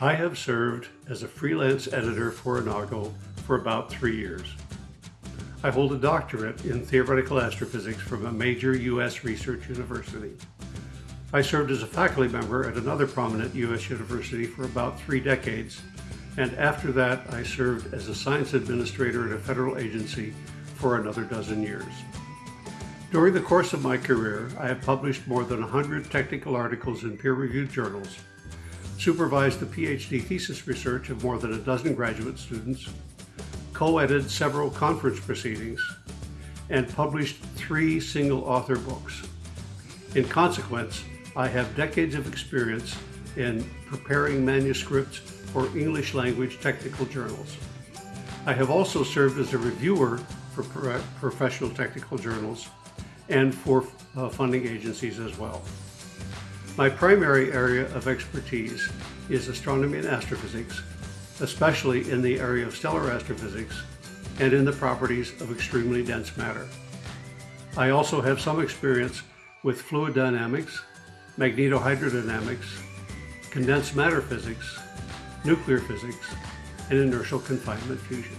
I have served as a freelance editor for Enago for about three years. I hold a doctorate in theoretical astrophysics from a major U.S. research university. I served as a faculty member at another prominent U.S. university for about three decades, and after that I served as a science administrator at a federal agency for another dozen years. During the course of my career, I have published more than 100 technical articles in peer-reviewed journals, supervised the PhD thesis research of more than a dozen graduate students, co-edited several conference proceedings, and published three single-author books. In consequence, I have decades of experience in preparing manuscripts for English language technical journals. I have also served as a reviewer for professional technical journals and for uh, funding agencies as well. My primary area of expertise is astronomy and astrophysics, especially in the area of stellar astrophysics and in the properties of extremely dense matter. I also have some experience with fluid dynamics, magnetohydrodynamics, condensed matter physics, nuclear physics, and inertial confinement fusion.